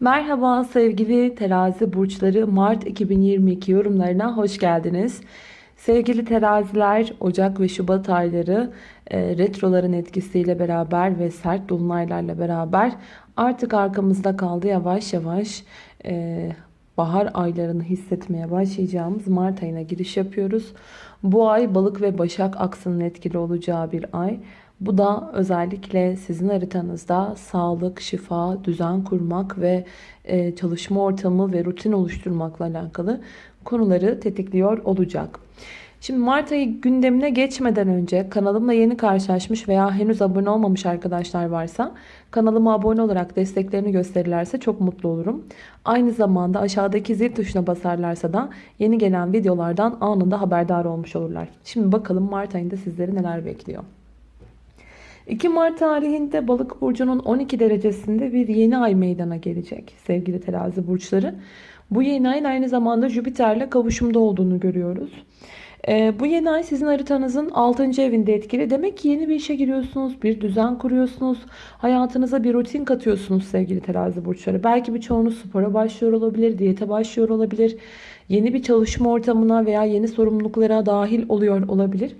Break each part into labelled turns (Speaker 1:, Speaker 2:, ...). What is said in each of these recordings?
Speaker 1: Merhaba sevgili terazi burçları Mart 2022 yorumlarına hoş geldiniz. Sevgili teraziler Ocak ve Şubat ayları e, retroların etkisiyle beraber ve sert dolunaylarla beraber artık arkamızda kaldı yavaş yavaş e, bahar aylarını hissetmeye başlayacağımız Mart ayına giriş yapıyoruz. Bu ay balık ve başak aksının etkili olacağı bir ay. Bu da özellikle sizin haritanızda sağlık, şifa, düzen kurmak ve e, çalışma ortamı ve rutin oluşturmakla alakalı konuları tetikliyor olacak. Şimdi Mart ayı gündemine geçmeden önce kanalımla yeni karşılaşmış veya henüz abone olmamış arkadaşlar varsa kanalıma abone olarak desteklerini gösterirlerse çok mutlu olurum. Aynı zamanda aşağıdaki zil tuşuna basarlarsa da yeni gelen videolardan anında haberdar olmuş olurlar. Şimdi bakalım Mart ayında sizleri neler bekliyor. 2 Mart tarihinde balık burcunun 12 derecesinde bir yeni ay meydana gelecek sevgili terazi burçları. Bu yeni ayın aynı zamanda Jüpiter'le kavuşumda olduğunu görüyoruz. Ee, bu yeni ay sizin haritanızın 6. evinde etkili. Demek ki yeni bir işe giriyorsunuz, bir düzen kuruyorsunuz. Hayatınıza bir rutin katıyorsunuz sevgili terazi burçları. Belki birçoğunuz spora başlıyor olabilir, diyete başlıyor olabilir. Yeni bir çalışma ortamına veya yeni sorumluluklara dahil oluyor olabilir.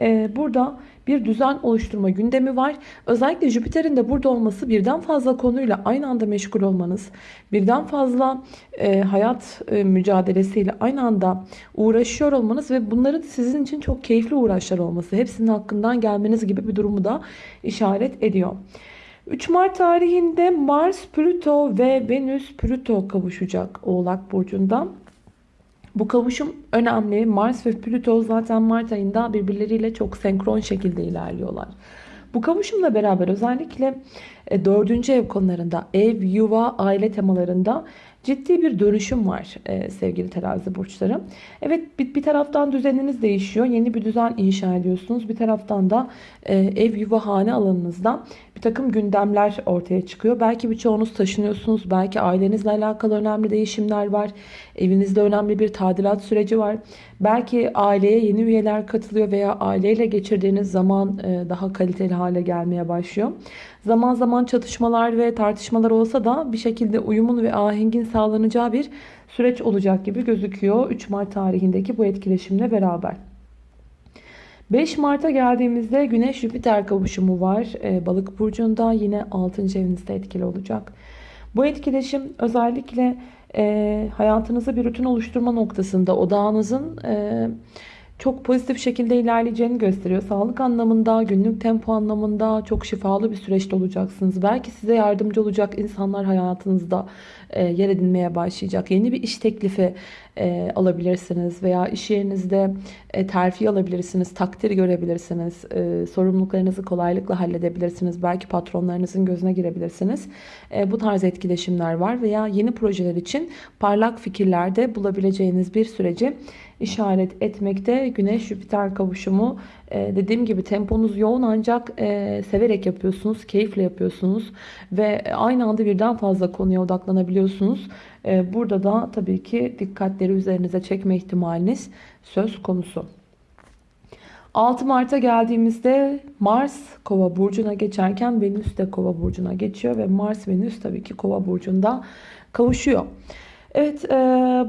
Speaker 1: Ee, burada bir düzen oluşturma gündemi var. Özellikle Jüpiter'in de burada olması birden fazla konuyla aynı anda meşgul olmanız, birden fazla e, hayat e, mücadelesiyle aynı anda uğraşıyor olmanız ve bunların sizin için çok keyifli uğraşlar olması, hepsinin hakkından gelmeniz gibi bir durumu da işaret ediyor. 3 Mart tarihinde Mars, Plüto ve Venüs Plüto kavuşacak Oğlak Burcu'nda. Bu kavuşum önemli. Mars ve Plüto zaten Mart ayında birbirleriyle çok senkron şekilde ilerliyorlar. Bu kavuşumla beraber özellikle e, dördüncü ev konularında, ev, yuva, aile temalarında ciddi bir dönüşüm var e, sevgili terazi burçları. Evet bir, bir taraftan düzeniniz değişiyor. Yeni bir düzen inşa ediyorsunuz. Bir taraftan da e, ev, yuva, hane alanınızda bir takım gündemler ortaya çıkıyor. Belki birçoğunuz taşınıyorsunuz. Belki ailenizle alakalı önemli değişimler var. Evinizde önemli bir tadilat süreci var. Belki aileye yeni üyeler katılıyor veya aileyle geçirdiğiniz zaman e, daha kaliteli hale gelmeye başlıyor. Zaman zaman çatışmalar ve tartışmalar olsa da bir şekilde uyumun ve ahengin sağlanacağı bir süreç olacak gibi gözüküyor 3 Mart tarihindeki bu etkileşimle beraber. 5 Mart'a geldiğimizde Güneş Jüpiter kavuşumu var. Ee, Balık burcunda yine 6. evinizde etkili olacak. Bu etkileşim özellikle e, hayatınızı bir rutin oluşturma noktasında odağınızın e, çok pozitif şekilde ilerleyeceğini gösteriyor. Sağlık anlamında, günlük tempo anlamında çok şifalı bir süreçte olacaksınız. Belki size yardımcı olacak insanlar hayatınızda e, yer edinmeye başlayacak. Yeni bir iş teklifi e, alabilirsiniz veya iş yerinizde e, terfi alabilirsiniz, takdir görebilirsiniz, sorumluluklarınızı kolaylıkla halledebilirsiniz. Belki patronlarınızın gözüne girebilirsiniz. Bu tarz etkileşimler var veya yeni projeler için parlak fikirlerde bulabileceğiniz bir süreci işaret etmekte. Güneş-Jüpiter kavuşumu e, dediğim gibi temponuz yoğun ancak e, severek yapıyorsunuz, keyifle yapıyorsunuz ve aynı anda birden fazla konuya odaklanabiliyorsunuz. E, burada da tabii ki dikkatleri üzerinize çekme ihtimaliniz söz konusu. 6 Mart'a geldiğimizde Mars Kova burcuna geçerken Venüs de Kova burcuna geçiyor ve Mars Venüs tabii ki Kova burcunda kavuşuyor. Evet, e,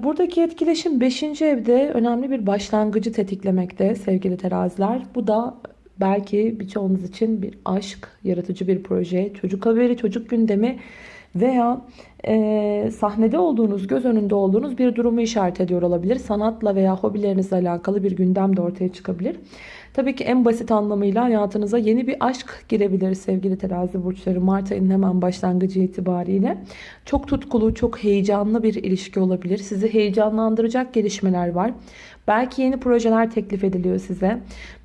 Speaker 1: buradaki etkileşim 5. evde önemli bir başlangıcı tetiklemekte sevgili teraziler. Bu da belki birçoğunuz için bir aşk, yaratıcı bir proje, çocuk haberi, çocuk gündemi veya e, sahnede olduğunuz, göz önünde olduğunuz bir durumu işaret ediyor olabilir. Sanatla veya hobilerinizle alakalı bir gündem de ortaya çıkabilir. Tabii ki en basit anlamıyla hayatınıza yeni bir aşk girebilir sevgili terazi burçları. Mart ayının hemen başlangıcı itibariyle. Çok tutkulu, çok heyecanlı bir ilişki olabilir. Sizi heyecanlandıracak gelişmeler var. Belki yeni projeler teklif ediliyor size.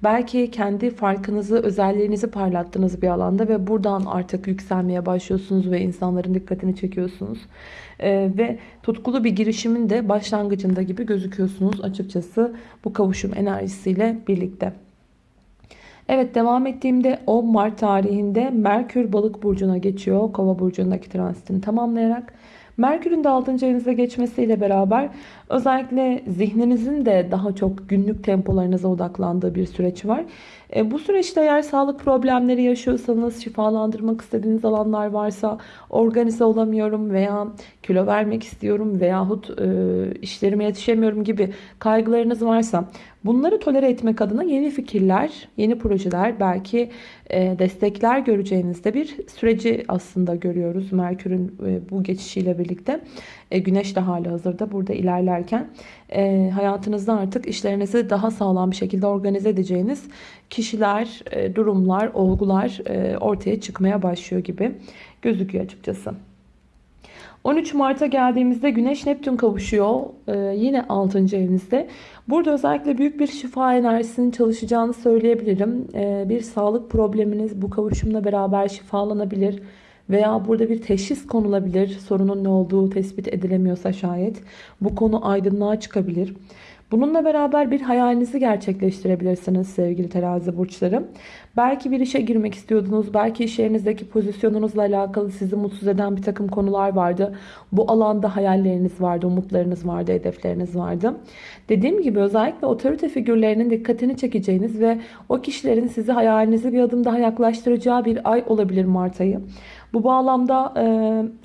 Speaker 1: Belki kendi farkınızı, özelliğinizi parlattığınız bir alanda ve buradan artık yükselmeye başlıyorsunuz ve insanların dikkatini çekiyorsunuz. Ee, ve tutkulu bir girişimin de başlangıcında gibi gözüküyorsunuz açıkçası bu kavuşum enerjisiyle birlikte. Evet devam ettiğimde 10 Mart tarihinde Merkür balık burcuna geçiyor. Kova burcundaki transitini tamamlayarak. Merkür'ün de 6. evinize geçmesiyle beraber özellikle zihninizin de daha çok günlük tempolarınıza odaklandığı bir süreç var. E, bu süreçte eğer sağlık problemleri yaşıyorsanız, şifalandırmak istediğiniz alanlar varsa, organize olamıyorum veya kilo vermek istiyorum veyahut e, işlerime yetişemiyorum gibi kaygılarınız varsa bunları tolere etmek adına yeni fikirler, yeni projeler, belki e, destekler göreceğinizde bir süreci aslında görüyoruz Merkür'ün e, bu geçişiyle birlikte. E, güneş de hali hazırda burada ilerlerken e, hayatınızda artık işlerinizi daha sağlam bir şekilde organize edeceğiniz kişiler, e, durumlar, olgular e, ortaya çıkmaya başlıyor gibi gözüküyor açıkçası. 13 Mart'a geldiğimizde Güneş Neptün kavuşuyor. Ee, yine 6. evinizde. Burada özellikle büyük bir şifa enerjisinin çalışacağını söyleyebilirim. Bir sağlık probleminiz bu kavuşumla beraber şifalanabilir. Veya burada bir teşhis konulabilir. Sorunun ne olduğu tespit edilemiyorsa şayet. Bu konu aydınlığa çıkabilir. Bununla beraber bir hayalinizi gerçekleştirebilirsiniz sevgili terazi burçları. Belki bir işe girmek istiyordunuz. Belki iş yerinizdeki pozisyonunuzla alakalı sizi mutsuz eden bir takım konular vardı. Bu alanda hayalleriniz vardı, umutlarınız vardı, hedefleriniz vardı. Dediğim gibi özellikle otorite figürlerinin dikkatini çekeceğiniz ve o kişilerin sizi hayalinize bir adım daha yaklaştıracağı bir ay olabilir Mart ayı. Bu bağlamda... E,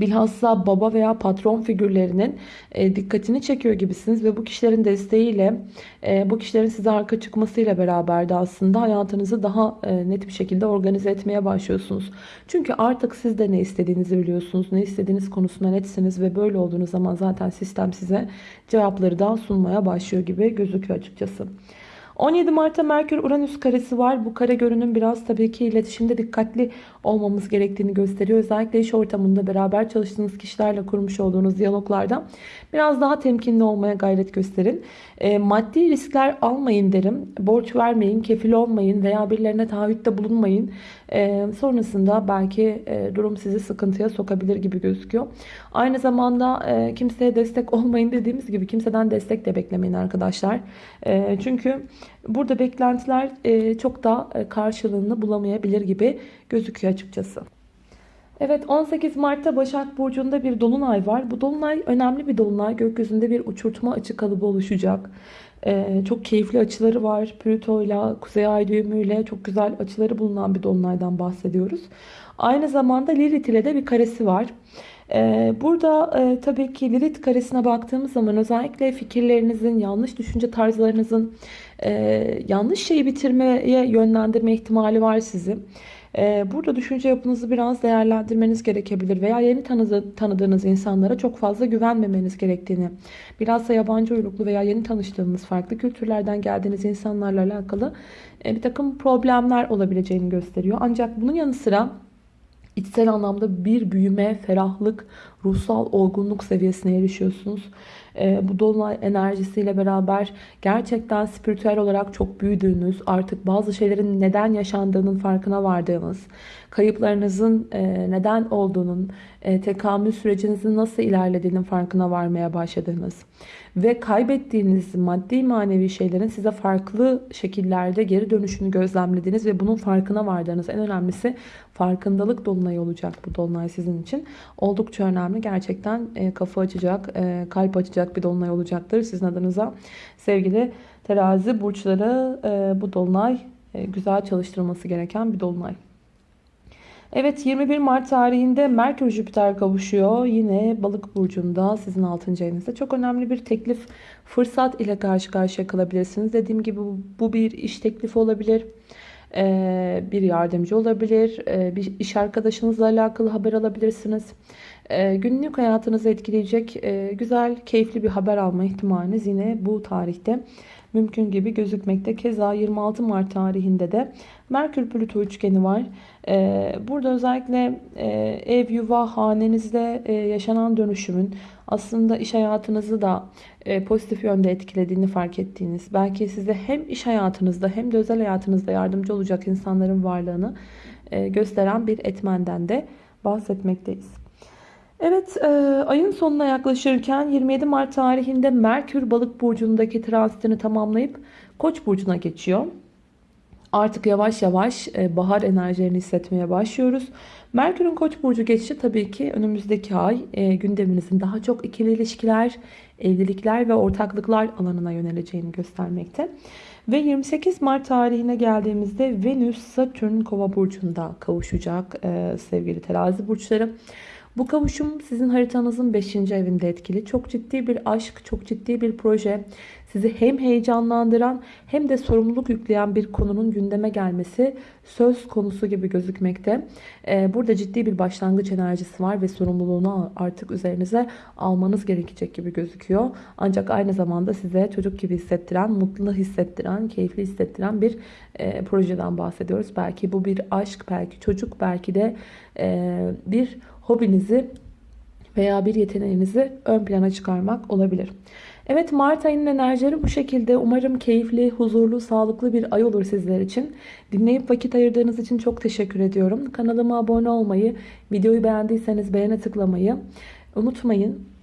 Speaker 1: bilhassa baba veya patron figürlerinin e, dikkatini çekiyor gibisiniz ve bu kişilerin desteğiyle e, bu kişilerin size arka çıkmasıyla beraber de aslında hayatınızı daha e, net bir şekilde organize etmeye başlıyorsunuz. Çünkü artık siz de ne istediğinizi biliyorsunuz. Ne istediğiniz konusunda netsiniz ve böyle olduğunuz zaman zaten sistem size cevapları daha sunmaya başlıyor gibi gözüküyor açıkçası. 17 Mart'ta Merkür Uranüs karesi var. Bu kare görünüm biraz tabii ki iletişimde dikkatli olmamız gerektiğini gösteriyor. Özellikle iş ortamında beraber çalıştığınız kişilerle kurmuş olduğunuz diyaloglarda biraz daha temkinli olmaya gayret gösterin. E, maddi riskler almayın derim. Borç vermeyin, kefil olmayın veya birilerine taahhütte bulunmayın. Sonrasında belki durum sizi sıkıntıya sokabilir gibi gözüküyor. Aynı zamanda kimseye destek olmayın dediğimiz gibi kimseden destek de beklemeyin arkadaşlar. Çünkü burada beklentiler çok da karşılığını bulamayabilir gibi gözüküyor açıkçası. Evet 18 Mart'ta Başak Burcu'nda bir dolunay var. Bu dolunay önemli bir dolunay. Gökyüzünde bir uçurtma açı kalıbı oluşacak. Ee, çok keyifli açıları var. Plüto ile Kuzey Ay düğümüyle çok güzel açıları bulunan bir dolunaydan bahsediyoruz. Aynı zamanda Lilith ile de bir karesi var. Ee, burada e, tabii ki Lilith karesine baktığımız zaman özellikle fikirlerinizin, yanlış düşünce tarzlarınızın e, yanlış şeyi bitirmeye yönlendirme ihtimali var sizi. Ee, burada düşünce yapınızı biraz değerlendirmeniz gerekebilir veya yeni tanıdı, tanıdığınız insanlara çok fazla güvenmemeniz gerektiğini, bilhassa yabancı uyruklu veya yeni tanıştığınız farklı kültürlerden geldiğiniz insanlarla alakalı e, bir takım problemler olabileceğini gösteriyor. Ancak bunun yanı sıra içsel anlamda bir büyüme, ferahlık, ruhsal olgunluk seviyesine erişiyorsunuz. E, bu dolunay enerjisiyle beraber gerçekten spiritüel olarak çok büyüdüğünüz, artık bazı şeylerin neden yaşandığının farkına vardığınız, kayıplarınızın e, neden olduğunun, e, tekamül sürecinizin nasıl ilerlediğinin farkına varmaya başladığınız ve kaybettiğiniz maddi manevi şeylerin size farklı şekillerde geri dönüşünü gözlemlediğiniz ve bunun farkına vardığınız en önemlisi farkındalık dolunayı olacak bu dolunay sizin için. Oldukça önemli. Gerçekten e, kafa açacak, e, kalp açacak bir dolunay olacaktır sizin adınıza. Sevgili terazi burçları e, bu dolunay güzel çalıştırılması gereken bir dolunay. Evet 21 Mart tarihinde Merkür Jüpiter kavuşuyor. Yine balık burcunda sizin 6. evinizde. Çok önemli bir teklif fırsat ile karşı karşıya kalabilirsiniz. Dediğim gibi bu bir iş teklifi olabilir. Ee, bir yardımcı olabilir. Ee, bir iş arkadaşınızla alakalı haber alabilirsiniz. Ee, günlük hayatınızı etkileyecek e, güzel, keyifli bir haber alma ihtimaliniz yine bu tarihte mümkün gibi gözükmekte. Keza 26 Mart tarihinde de Merkür Plüto üçgeni var. Ee, burada özellikle e, ev, yuva, hanenizde e, yaşanan dönüşümün aslında iş hayatınızı da pozitif yönde etkilediğini fark ettiğiniz, belki size hem iş hayatınızda hem de özel hayatınızda yardımcı olacak insanların varlığını gösteren bir etmenden de bahsetmekteyiz. Evet ayın sonuna yaklaşırken 27 Mart tarihinde Merkür balık burcundaki transitini tamamlayıp Koç burcuna geçiyor. Artık yavaş yavaş e, bahar enerjilerini hissetmeye başlıyoruz. Merkür'ün Koç burcu geçişi tabii ki önümüzdeki ay e, gündeminizin daha çok ikili ilişkiler, evlilikler ve ortaklıklar alanına yöneleceğini göstermekte. Ve 28 Mart tarihine geldiğimizde Venüs Satürn Kova burcunda kavuşacak e, sevgili terazi burçları. Bu kavuşum sizin haritanızın 5. evinde etkili. Çok ciddi bir aşk, çok ciddi bir proje. Sizi hem heyecanlandıran hem de sorumluluk yükleyen bir konunun gündeme gelmesi söz konusu gibi gözükmekte. Ee, burada ciddi bir başlangıç enerjisi var ve sorumluluğunu artık üzerinize almanız gerekecek gibi gözüküyor. Ancak aynı zamanda size çocuk gibi hissettiren, mutlu hissettiren, keyifli hissettiren bir e, projeden bahsediyoruz. Belki bu bir aşk, belki çocuk, belki de e, bir hobinizi veya bir yeteneğinizi ön plana çıkarmak olabilir. Evet Mart ayının enerjileri bu şekilde. Umarım keyifli, huzurlu, sağlıklı bir ay olur sizler için. Dinleyip vakit ayırdığınız için çok teşekkür ediyorum. Kanalıma abone olmayı, videoyu beğendiyseniz beğene tıklamayı unutmayın.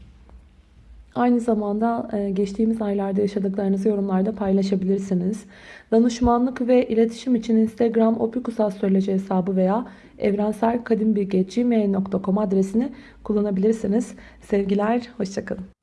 Speaker 1: Aynı zamanda e, geçtiğimiz aylarda yaşadıklarınızı yorumlarda paylaşabilirsiniz. Danışmanlık ve iletişim için Instagram opikusastroloji hesabı veya evrenselkadimbilge.gmail.com adresini kullanabilirsiniz. Sevgiler, hoşçakalın.